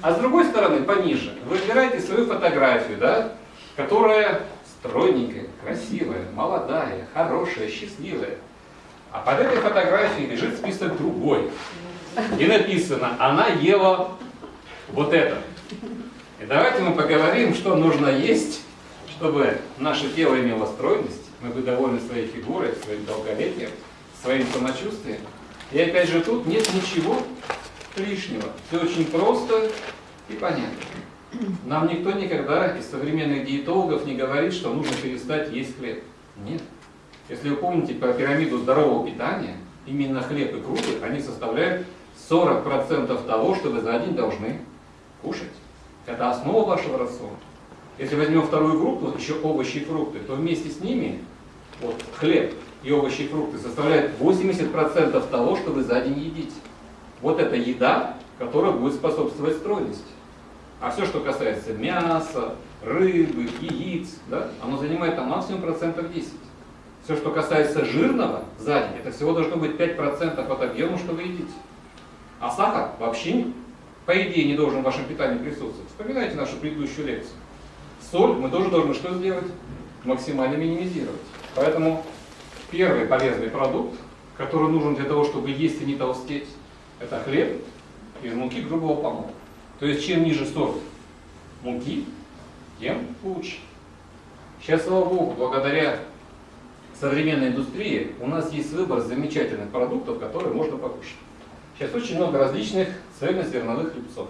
А с другой стороны, пониже, вы выбираете свою фотографию, да, которая стройненькая, красивая, молодая, хорошая, счастливая. А под этой фотографией лежит список другой. И написано, она ела вот это. И давайте мы поговорим, что нужно есть, чтобы наше тело имело стройность, мы были довольны своей фигурой, своим долголетием, своим самочувствием. И опять же тут нет ничего лишнего. Все очень просто и понятно. Нам никто никогда из современных диетологов не говорит, что нужно перестать есть хлеб. Нет. Если вы помните про пирамиду здорового питания, именно хлеб и крупы, они составляют 40% того, что вы за день должны кушать. Это основа вашего рациона. Если возьмем вторую группу, еще овощи и фрукты, то вместе с ними вот, хлеб и овощи и фрукты составляют 80% того, что вы за день едите. Вот это еда, которая будет способствовать стройности. А все, что касается мяса, рыбы, яиц, да, оно занимает там максимум процентов 10. Все, что касается жирного за это всего должно быть 5% от объема, что вы едите. А сахар вообще, по идее, не должен в вашем питании присутствовать. Вспоминайте нашу предыдущую лекцию. Соль мы тоже должны что сделать? Максимально минимизировать. Поэтому первый полезный продукт, который нужен для того, чтобы есть и не толстеть, это хлеб из муки грубого помола. То есть чем ниже сорт муки, тем лучше. Сейчас, слава богу, благодаря современной индустрии у нас есть выбор замечательных продуктов, которые можно покушать. Сейчас очень много различных цельнозерновых хлебцов.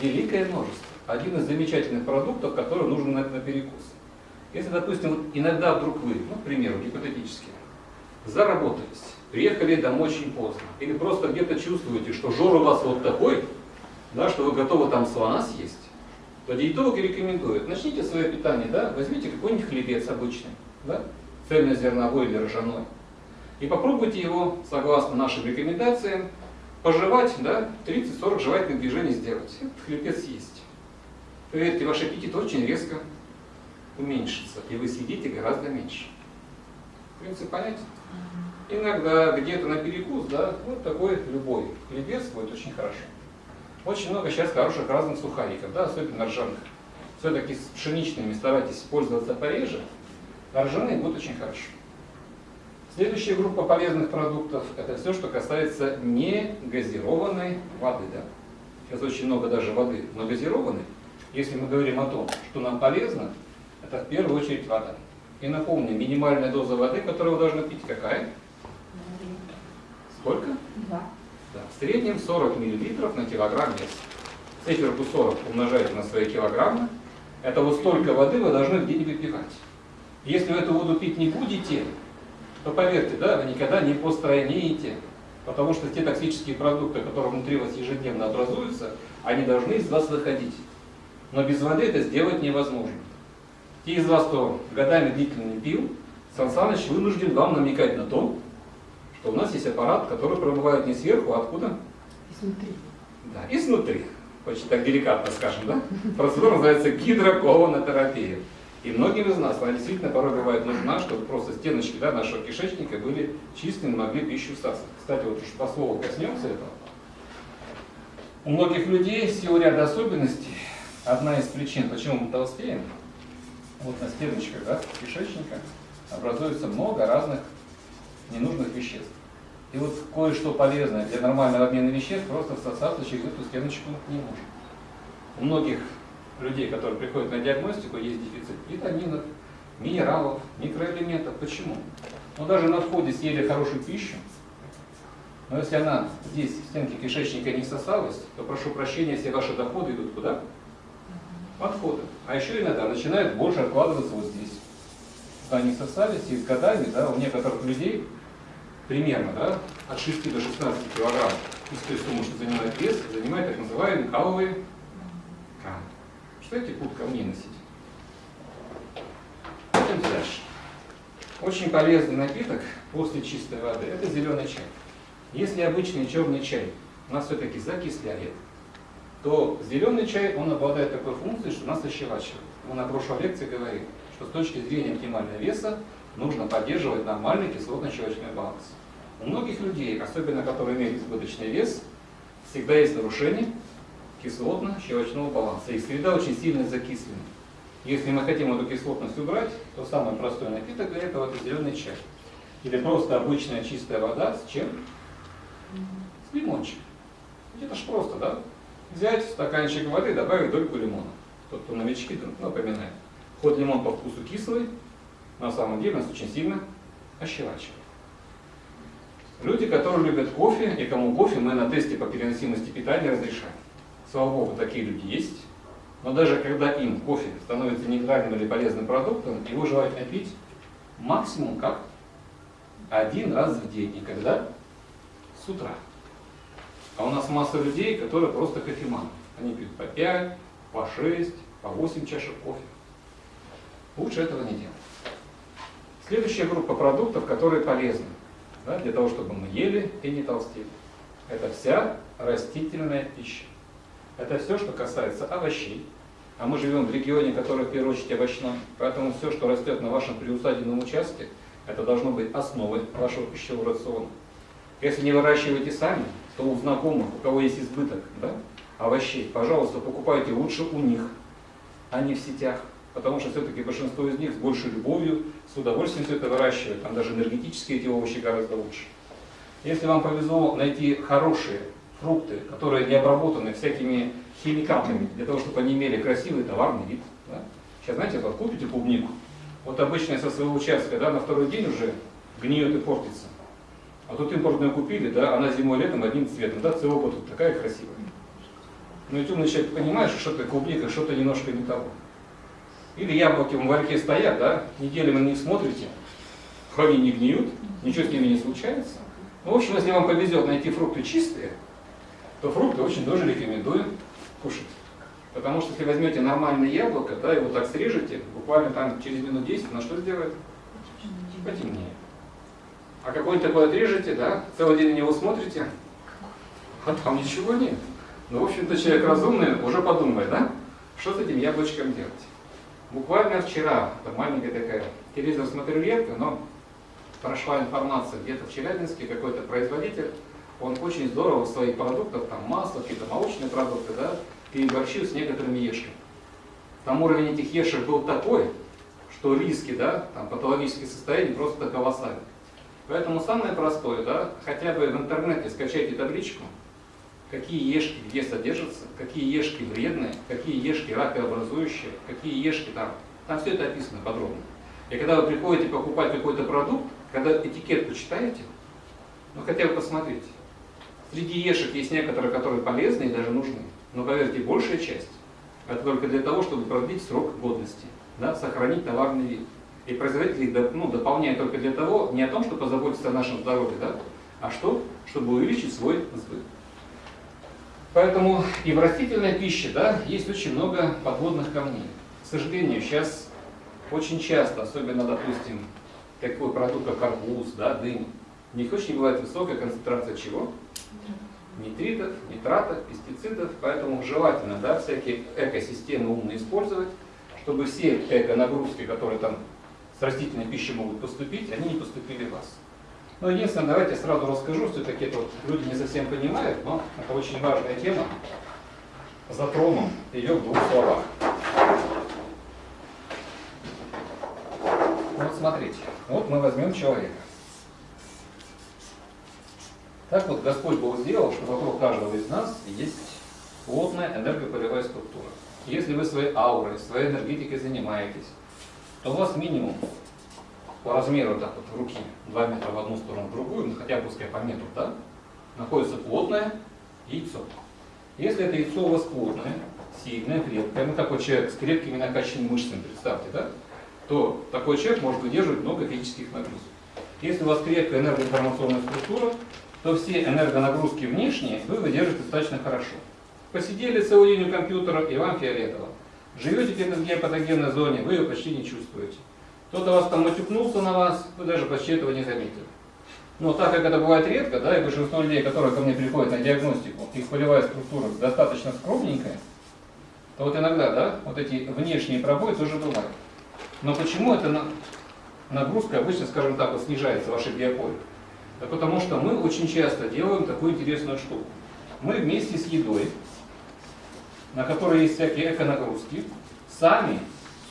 Великое множество. Один из замечательных продуктов, который нужен на, на перекус. Если, допустим, иногда вдруг вы, ну, к примеру, гипотетически, заработались, приехали домой очень поздно, или просто где-то чувствуете, что жор у вас вот такой, да, что вы готовы там слона съесть, то диетологи рекомендуют, начните свое питание, да, возьмите какой-нибудь хлебец обычный, да, цельнозерновой или ржаной, и попробуйте его, согласно нашим рекомендациям, пожевать, да, 30-40 жевательных движений сделать. Этот хлебец есть. Поверьте, ваш аппетит очень резко уменьшится, и вы съедите гораздо меньше. Принцип понятен? Иногда где-то на перекус, да, вот такой любой хлебец будет очень хорошо. Очень много сейчас хороших разных сухариков, да, особенно ржаных. Все-таки с пшеничными старайтесь пользоваться пореже, а ржаные будут очень хорошо. Следующая группа полезных продуктов – это все, что касается негазированной воды. Да? Сейчас очень много даже воды, но газированной. Если мы говорим о том, что нам полезно, это в первую очередь вода. И напомню, минимальная доза воды, которую вы должны пить, какая? Сколько? Два. Да, в среднем 40 мл на килограмм веса. Циферку 40 умножаете на свои килограммы. Это вот столько воды вы должны в день выпивать. Если вы эту воду пить не будете, то поверьте, да, вы никогда не постройнеете, потому что те токсические продукты, которые внутри вас ежедневно образуются, они должны из вас выходить. Но без воды это сделать невозможно. Те из вас, кто годами длительно не пил, Сан Саныч вынужден вам намекать на то, что у нас есть аппарат, который пробывает не сверху, а откуда? Изнутри. Да, изнутри. Очень так деликатно скажем, да? Процедура называется гидроколонотерапия. И многим из нас она действительно порой бывает нужна, чтобы просто стеночки да, нашего кишечника были чистыми, могли пищу всасывать. Кстати, вот уж по слову коснемся этого. У многих людей в силу ряда особенностей, одна из причин, почему мы толстеем, вот на стеночках да, кишечника образуется много разных ненужных веществ. И вот кое-что полезное для нормального обмена веществ просто всосаться через эту стеночку не может. У многих людей, которые приходят на диагностику, есть дефицит витаминов, минералов, микроэлементов. Почему? Ну даже на входе съели хорошую пищу, но если она здесь, в стенке кишечника не всосалась, то прошу прощения, все ваши доходы идут куда? Отходы. А еще иногда начинают больше откладываться вот здесь. Они всосались, и с годами, да, у некоторых людей примерно да, от 6 до 16 килограмм из той суммы, что занимает вес, занимает так называемые каловые камни. Что эти пут камней носить? Пойдем дальше. Очень полезный напиток после чистой воды – это зеленый чай. Если обычный черный чай нас все-таки закисляет, то зеленый чай, он обладает такой функцией, что нас ощелачивает. Мы на прошлой лекции говорили, что с точки зрения оптимального веса нужно поддерживать нормальный кислотно-щелочной баланс. У многих людей, особенно которые имеют избыточный вес, всегда есть нарушение кислотно-щелочного баланса. Их среда очень сильно закислена. Если мы хотим эту кислотность убрать, то самый простой напиток для этого это зеленый чай. Или просто обычная чистая вода с чем? С лимончиком. Это ж просто, да? Взять стаканчик воды, добавить дольку лимона. Тот, кто новички, напоминает. Хоть лимон по вкусу кислый, на самом деле нас очень сильно ощелачивает. Люди, которые любят кофе, и кому кофе мы на тесте по переносимости питания разрешаем. Слава Богу, такие люди есть. Но даже когда им кофе становится нейтральным или полезным продуктом, его желательно пить максимум как один раз в день. И когда? С утра. А у нас масса людей, которые просто кофеманы. Они пьют по 5, по 6, по 8 чашек кофе. Лучше этого не делать. Следующая группа продуктов, которые полезны да, для того, чтобы мы ели и не толстели. Это вся растительная пища. Это все, что касается овощей. А мы живем в регионе, который в первую очередь овощной. Поэтому все, что растет на вашем приусадебном участке, это должно быть основой вашего пищевого рациона. Если не выращиваете сами, то у знакомых, у кого есть избыток да, овощей, пожалуйста, покупайте лучше у них, а не в сетях. Потому что все-таки большинство из них с большей любовью, с удовольствием все это выращивают. Там даже энергетически эти овощи гораздо лучше. Если вам повезло найти хорошие фрукты, которые не обработаны всякими химикатами, для того, чтобы они имели красивый товарный вид. Да? Сейчас, знаете, вот купите клубнику, вот обычно со своего участка, да, на второй день уже гниет и портится. А тут импортную купили, да, она зимой летом одним цветом, да, целый год вот такая красивая. Ну и умный человек понимает, что что-то клубника, что-то немножко не того. Или яблоки в ларьке стоят, да, неделями на них смотрите, они не гниют, ничего с ними не случается. Ну, в общем, если вам повезет найти фрукты чистые, то фрукты очень тоже рекомендую кушать. Потому что если возьмете нормальное яблоко, да, его так срежете, буквально там через минут 10, на что сделает? Потемнее. А какой-нибудь такой отрежете, да, целый день на него смотрите, а там ничего нет. Ну, в общем-то, человек разумный уже подумает, да, что с этим яблочком делать. Буквально вчера, там маленькая такая, телевизор смотрю редко, но прошла информация, где-то в Челябинске какой-то производитель он очень здорово своих продуктах, там масло, какие-то молочные продукты, да, переборщил с некоторыми ешками. Там уровень этих ешек был такой, что риски, да, там патологические состояния просто колоссальны. Поэтому самое простое, да, хотя бы в интернете скачайте табличку, какие ешки где содержатся, какие ешки вредные, какие ешки ракообразующие, какие ешки там. Там все это описано подробно. И когда вы приходите покупать какой-то продукт, когда этикетку читаете, ну хотя бы посмотрите, Среди ешек есть некоторые, которые полезны и даже нужны. Но поверьте, большая часть это только для того, чтобы продлить срок годности, да, сохранить товарный вид. И производители ну, дополняют только для того, не о том, чтобы позаботиться о нашем здоровье, да, а что? Чтобы увеличить свой сбыт. Поэтому и в растительной пище да, есть очень много подводных камней. К сожалению, сейчас очень часто, особенно, допустим, такой продукт, как арбуз, да, дынь, в них очень бывает высокая концентрация чего? Нитритов, нитратов, пестицидов, поэтому желательно да, всякие экосистемы умно использовать, чтобы все эко-нагрузки, которые там с растительной пищей могут поступить, они не поступили в вас. Но единственное, давайте сразу расскажу, все-таки вот люди не совсем понимают, но это очень важная тема. Затрону ее в двух словах. Вот смотрите, вот мы возьмем человека. Так вот Господь Бог сделал, что вокруг каждого из нас есть плотная энергополевая структура. Если вы своей аурой, своей энергетикой занимаетесь, то у вас минимум по размеру так вот руки 2 метра в одну сторону, в другую, ну хотя пускай по метру, да, находится плотное яйцо. Если это яйцо у вас плотное, сильное, крепкое, ну такой человек с крепкими накачанными мышцами, представьте, да, то такой человек может выдерживать много физических нагрузок. Если у вас крепкая энергоинформационная структура, то все энергонагрузки внешние вы выдержите достаточно хорошо. Посидели целый день у компьютера, и вам фиолетово. Живете в геопатогенной зоне, вы ее почти не чувствуете. Кто-то вас там матюкнулся на вас, вы даже почти этого не заметили. Но так как это бывает редко, да, и большинство людей, которые ко мне приходят на диагностику, их полевая структура достаточно скромненькая, то вот иногда, да, вот эти внешние пробои тоже бывают. Но почему эта нагрузка обычно, скажем так, вот снижается, вашей биополе? Да потому что мы очень часто делаем такую интересную штуку. Мы вместе с едой на которой есть всякие эконагрузки, сами,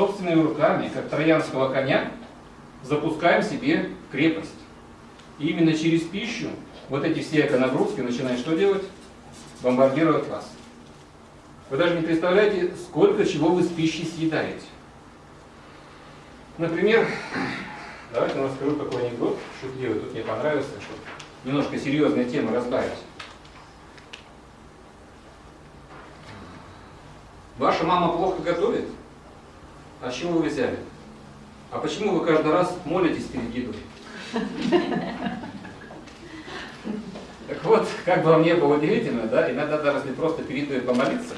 собственными руками, как троянского коня, запускаем себе крепость. И именно через пищу вот эти все эконагрузки начинают что делать? Бомбардировать вас. Вы даже не представляете, сколько чего вы с пищей съедаете. Например, давайте я расскажу такой анекдот, шутливый, тут мне понравился, чтобы немножко серьезные темы разбавить. Ваша мама плохо готовит? А чего вы взяли? А почему вы каждый раз молитесь перед едой? Так вот, как бы вам не было удивительно, да, иногда даже если просто перед едой помолиться,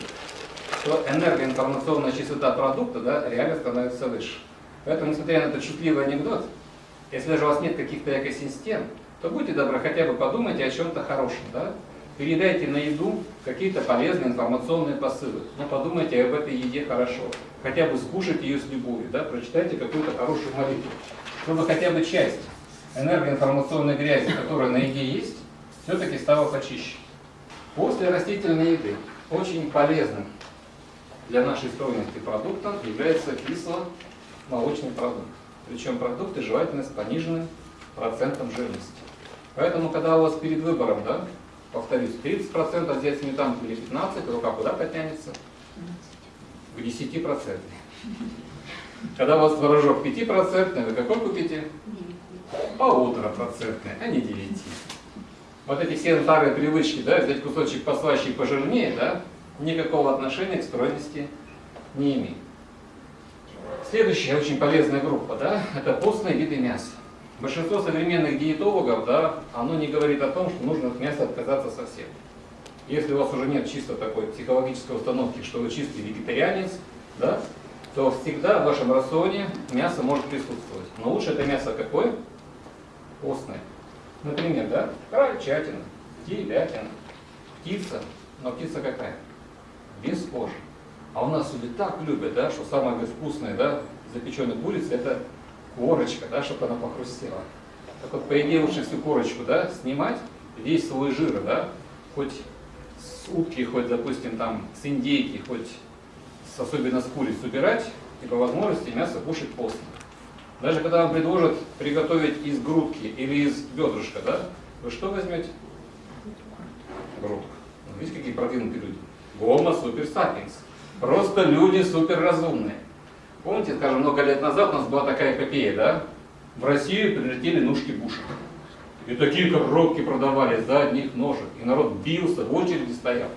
то энергоинформационная частота продукта да, реально становится выше. Поэтому, несмотря на этот шутливый анекдот, если даже у вас нет каких-то экосистем, то будьте добры, хотя бы подумайте о чем-то хорошем. Да? Передайте на еду какие-то полезные информационные посылы. Но подумайте об этой еде хорошо. Хотя бы скушайте ее с любовью, да? прочитайте какую-то хорошую молитву. Чтобы хотя бы часть энергоинформационной грязи, которая на еде есть, все-таки стала почище. После растительной еды очень полезным для нашей стройности продуктом является кисло-молочный продукт. Причем продукты желательно с пониженным процентом жирности. Поэтому, когда у вас перед выбором, да, повторюсь, 30% взять сметанку или 15%, рука куда потянется? К 10%. Когда у вас творожок 5%, вы какой купите? Полутора процентный, а не 9. Вот эти все старые привычки, да, взять кусочек послаще и пожирнее, да, никакого отношения к стройности не имеет. Следующая очень полезная группа, да, это постные виды мяса. Большинство современных диетологов, да, оно не говорит о том, что нужно от мяса отказаться совсем. Если у вас уже нет чисто такой психологической установки, что вы чистый вегетарианец, да, то всегда в вашем рационе мясо может присутствовать. Но лучше это мясо какое? Постное. Например, да, крольчатина, телятина, птица. Но птица какая? Без кожи. А у нас люди так любят, да, что самое вкусное, да, запеченной курицы, это корочка, да, чтобы она похрустела. Так вот, по идее, лучше всю корочку, да, снимать, весь свой жир, да, хоть с утки, хоть, допустим, там, с индейки, хоть с, особенно с куриц убирать, и по возможности мясо кушать постно. Даже когда вам предложат приготовить из грудки или из бедрышка, да, вы что возьмете? Грудку. Ну, видите, какие продвинутые люди. Гомо супер. Просто люди суперразумные. Помните, скажем, много лет назад у нас была такая эпопея, да? В Россию прилетели ножки Буша. И такие коробки продавались за одних ножек. И народ бился, в очереди стоял.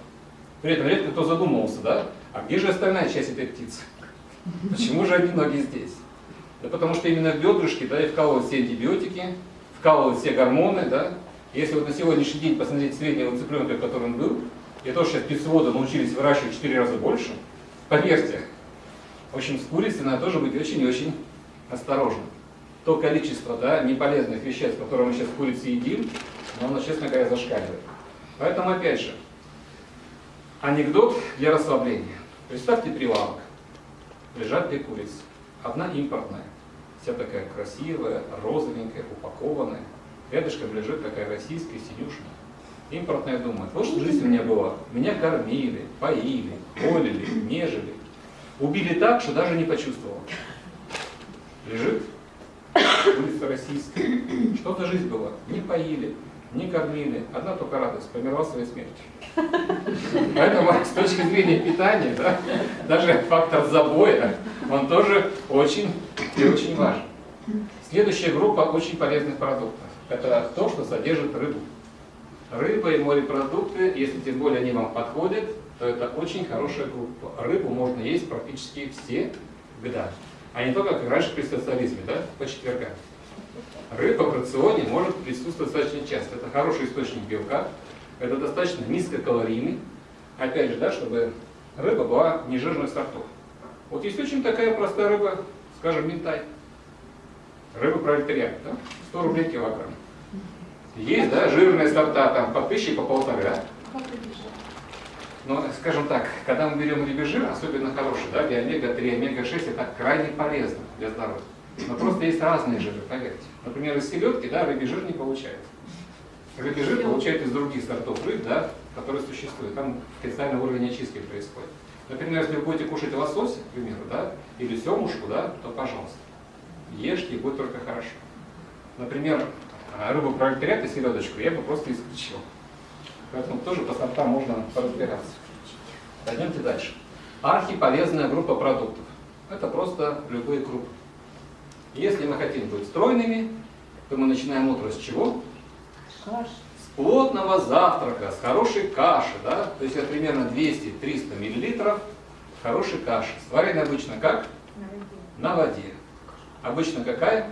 При этом редко кто задумывался, да? А где же остальная часть этой птицы? Почему же одни ноги здесь? Да потому что именно в бедрышке, да, и вкалывают все антибиотики, вкалывают все гормоны, да. Если вот на сегодняшний день посмотреть среднего цыпленка, который он был, и то, что сейчас птицеводы научились выращивать в 4 раза больше, поверьте, в общем, с курицей надо тоже быть очень и очень осторожным. То количество да, неполезных веществ, которые мы сейчас в курице едим, оно, честно говоря, зашкаливает. Поэтому, опять же, анекдот для расслабления. Представьте прилавок. Лежат две курицы. Одна импортная, вся такая красивая, розовенькая, упакованная. Рядышком лежит такая российская, синюшная. Импортная думает, вот что жизнь у меня была. Меня кормили, поили, холили, нежели. Убили так, что даже не почувствовал. Лежит, улица российская. Что за жизнь была? Не поили, не кормили. Одна только радость, померла своей смертью. Поэтому с точки зрения питания, да, даже фактор забоя, он тоже очень и очень важен. Следующая группа очень полезных продуктов. Это то, что содержит рыбу. Рыба и морепродукты, если тем более они вам подходят, то это очень хорошая группа. Рыбу можно есть практически все года. А не только как раньше при социализме, да, по четвергам. Рыба в рационе может присутствовать достаточно часто. Это хороший источник белка, это достаточно низкокалорийный. Опять же, да, чтобы рыба была не жирных сортов. Вот есть очень такая простая рыба, скажем, минтай. Рыба пролетариат, да? 100 рублей килограмм. Есть, да, жирные сорта там по тысяче, по полторы, да? Но, скажем так, когда мы берем рыбий особенно хороший, да, где омега-3, омега-6, это крайне полезно для здоровья. Но просто есть разные жиры, поверьте. Например, из селедки, да, рыбий жир не получается. Рыбий жир получают из других сортов рыб, да, которые существуют. Там специальный уровень очистки происходит. Например, если вы будете кушать лосось, к примеру, да, или семушку, да, то пожалуйста, ешьте и будет только хорошо. Например, а, рыбу пролетариат и селедочку я бы просто исключил. Поэтому тоже по сортам можно поразбираться. Пойдемте дальше. Архиполезная группа продуктов. Это просто любые крупы. Если мы хотим быть стройными, то мы начинаем утро с чего? Каш. С плотного завтрака, с хорошей каши. Да? То есть это примерно 200-300 мл хорошей каши. Сварена обычно как? На воде. Обычно какая?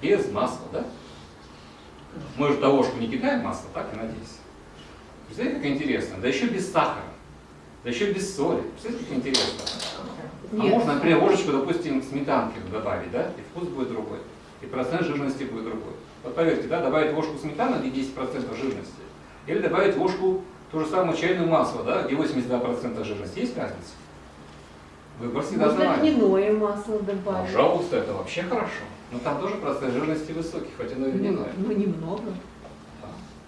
Без масла. Да? Мы же ложку не кидаем масло, так и надеюсь. Представляете, как интересно? Да еще без сахара. Да еще без соли. Представляете, как интересно? А Нет. можно, например, ложечку, допустим, сметанки добавить, да? И вкус будет другой. И процент жирности будет другой. Вот поверьте, да, добавить ложку сметаны, где 10% жирности, или добавить ложку ту же самую чайную масло, да, где 82% жирности. Есть разница? Выбор всегда Можно нами. льняное масло добавить. Пожалуйста, это вообще хорошо. Но там тоже процент жирности высокий, хоть оно и Ну, льняное. ну, немного.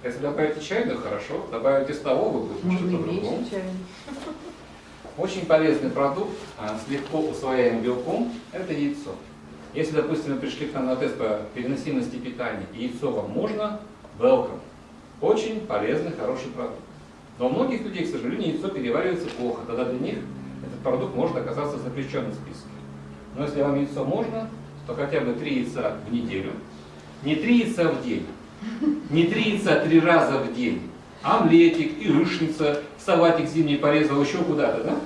Если добавите чайную, хорошо. Добавите столовую, будет что-то другое. Очень полезный продукт а, с легко усвояемым белком – это яйцо. Если, допустим, вы пришли к нам на тест по переносимости питания, и яйцо вам можно, welcome. Очень полезный, хороший продукт. Но у многих людей, к сожалению, яйцо переваривается плохо. Тогда для них этот продукт может оказаться запрещенным в списке. Но если вам яйцо можно, то хотя бы три яйца в неделю. Не три яйца в день, не три яйца три раза в день. Омлетик, яичница, салатик зимний порезал еще куда-то, да?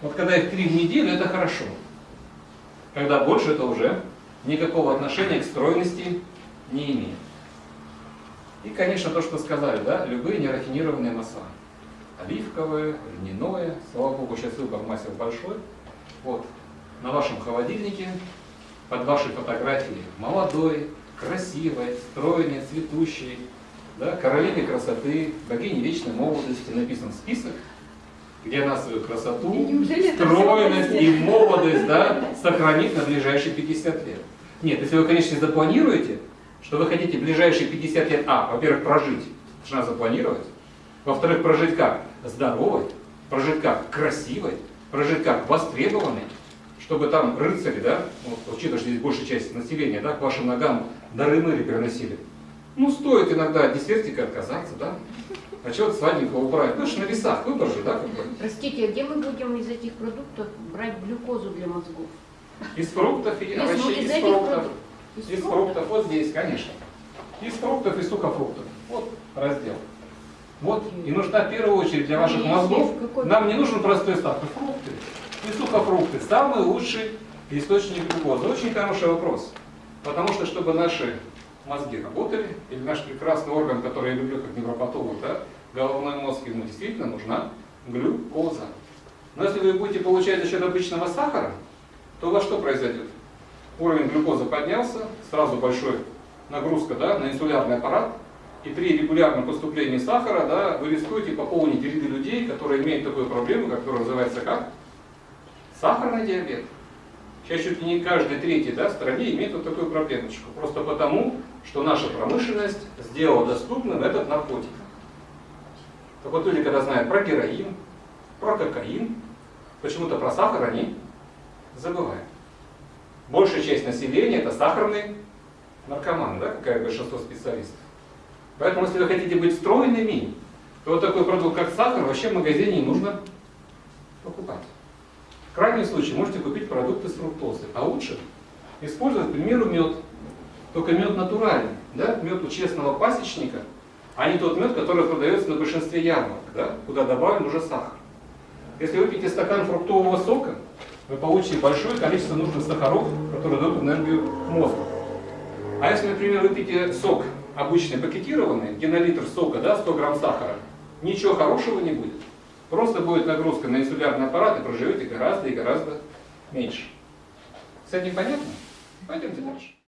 Вот когда их три в неделю, это хорошо. Когда больше, это уже никакого отношения к стройности не имеет. И, конечно, то, что сказали, да, любые нерафинированные масла. Оливковое, льняное, слава богу, сейчас выбор масел большой. Вот, на вашем холодильнике, под вашей фотографией, молодой, красивой, стройной, цветущей, да, королеве красоты, богине вечной молодости написан список, где она свою красоту, стройность и молодость да, сохранит на ближайшие 50 лет. Нет, если вы, конечно, запланируете, что вы хотите ближайшие 50 лет, а, во-первых, прожить, надо запланировать, во-вторых, прожить как? Здоровой, прожить как? Красивой, прожить как? Востребованной, чтобы там рыцари, да, вот, учитывая, что здесь большая часть населения, да, к вашим ногам дары мыри переносили. Ну, стоит иногда от десертика отказаться, да, а чего-то сладенького убрать. Ну, это ж на весах выбор же, да, как бы. Простите, а где мы будем из этих продуктов брать глюкозу для мозгов? Из фруктов и Из- ну, овощей, из из фруктов. продуктов. Из фруктов, вот здесь, конечно. Из фруктов и сухофруктов. Вот раздел. Вот, и нужна в первую очередь для ваших мозгов, нам не нужен простой стартер, фрукты и сухофрукты. Самый лучший источник глюкозы. Очень хороший вопрос. Потому что, чтобы наши мозги работали, или наш прекрасный орган, который я люблю как невропатолог, да, головной мозг, ему действительно нужна глюкоза. Но если вы будете получать за счет обычного сахара, то у вас что произойдет? Уровень глюкозы поднялся, сразу большой нагрузка да, на инсулярный аппарат, и при регулярном поступлении сахара да, вы рискуете пополнить ряды людей, которые имеют такую проблему, которая называется как? Сахарный диабет. Сейчас чуть ли не каждый третий да, в стране имеет вот такую проблемочку. Просто потому, что наша промышленность сделала доступным этот наркотик. Так вот люди, когда знают про героин, про кокаин, почему-то про сахар они забывают. Большая часть населения это сахарные наркоманы, да, какая большинство специалистов. Поэтому, если вы хотите быть стройными, то вот такой продукт, как сахар, вообще в магазине не нужно покупать. В крайнем случае можете купить продукты с фруктозой, а лучше использовать, к примеру, мед. Только мед натуральный, да? мед у честного пасечника, а не тот мед, который продается на большинстве ярмарок, да? куда добавлен уже сахар. Если вы пьете стакан фруктового сока, вы получите большое количество нужных сахаров, которые дадут энергию мозгу. А если, например, вы пьете сок обычный пакетированный, где на литр сока да, 100 грамм сахара, ничего хорошего не будет. Просто будет нагрузка на инсулярный аппарат и проживете гораздо и гораздо меньше. С этим понятно? Пойдемте дальше.